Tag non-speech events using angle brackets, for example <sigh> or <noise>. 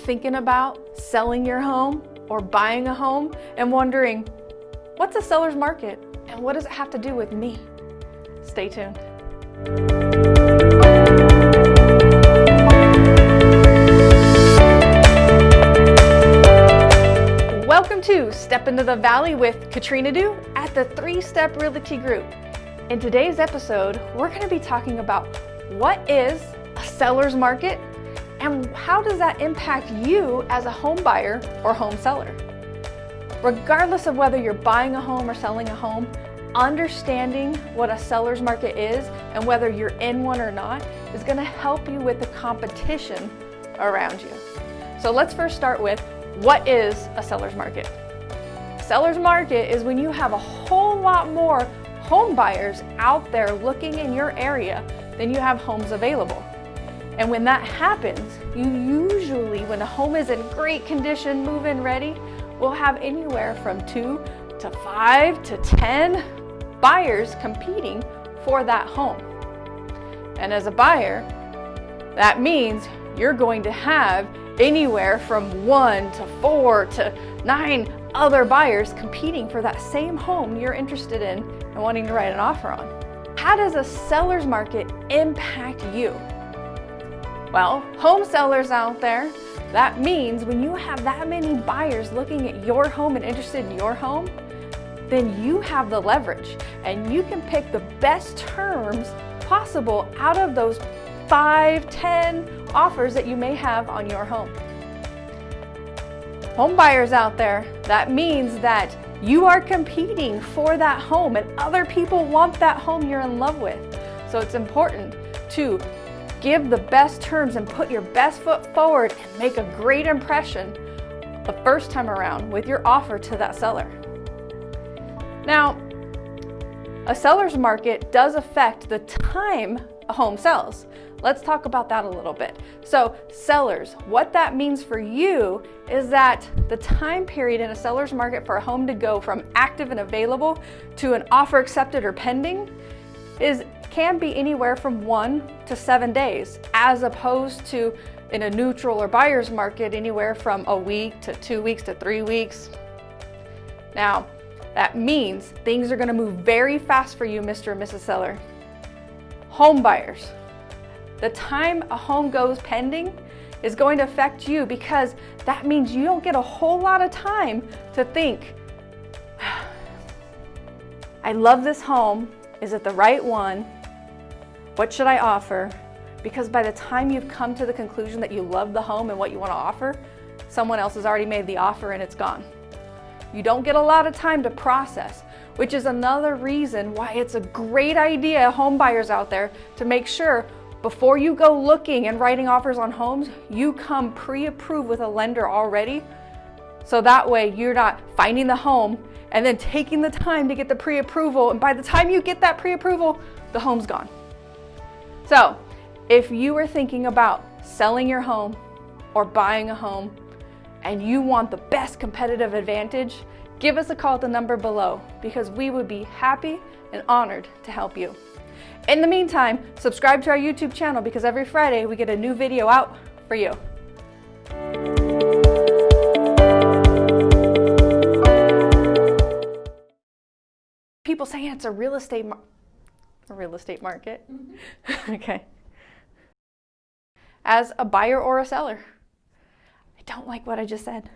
thinking about selling your home or buying a home and wondering, what's a seller's market and what does it have to do with me? Stay tuned. Welcome to Step Into the Valley with Katrina Du at the Three Step Realty Group. In today's episode, we're going to be talking about what is a seller's market and how does that impact you as a home buyer or home seller? Regardless of whether you're buying a home or selling a home, understanding what a seller's market is and whether you're in one or not is going to help you with the competition around you. So let's first start with what is a seller's market? Seller's market is when you have a whole lot more home buyers out there looking in your area than you have homes available. And when that happens, you usually, when a home is in great condition, move-in ready, will have anywhere from two to five to 10 buyers competing for that home. And as a buyer, that means you're going to have anywhere from one to four to nine other buyers competing for that same home you're interested in and wanting to write an offer on. How does a seller's market impact you? Well, home sellers out there, that means when you have that many buyers looking at your home and interested in your home, then you have the leverage and you can pick the best terms possible out of those five, ten offers that you may have on your home. Home buyers out there, that means that you are competing for that home and other people want that home you're in love with. So it's important to Give the best terms and put your best foot forward and make a great impression the first time around with your offer to that seller. Now, a seller's market does affect the time a home sells. Let's talk about that a little bit. So sellers, what that means for you is that the time period in a seller's market for a home to go from active and available to an offer accepted or pending is can be anywhere from one to seven days, as opposed to in a neutral or buyer's market, anywhere from a week to two weeks to three weeks. Now, that means things are gonna move very fast for you, Mr. and Mrs. Seller. Home buyers, the time a home goes pending is going to affect you because that means you don't get a whole lot of time to think, <sighs> I love this home, is it the right one? What should I offer? Because by the time you've come to the conclusion that you love the home and what you want to offer, someone else has already made the offer and it's gone. You don't get a lot of time to process, which is another reason why it's a great idea, home buyers out there, to make sure before you go looking and writing offers on homes, you come pre-approved with a lender already. So that way you're not finding the home and then taking the time to get the pre-approval. And by the time you get that pre-approval, the home's gone. So if you are thinking about selling your home or buying a home and you want the best competitive advantage, give us a call at the number below because we would be happy and honored to help you. In the meantime, subscribe to our YouTube channel because every Friday we get a new video out for you. People saying it's a real estate real estate market. Mm -hmm. <laughs> okay. As a buyer or a seller. I don't like what I just said.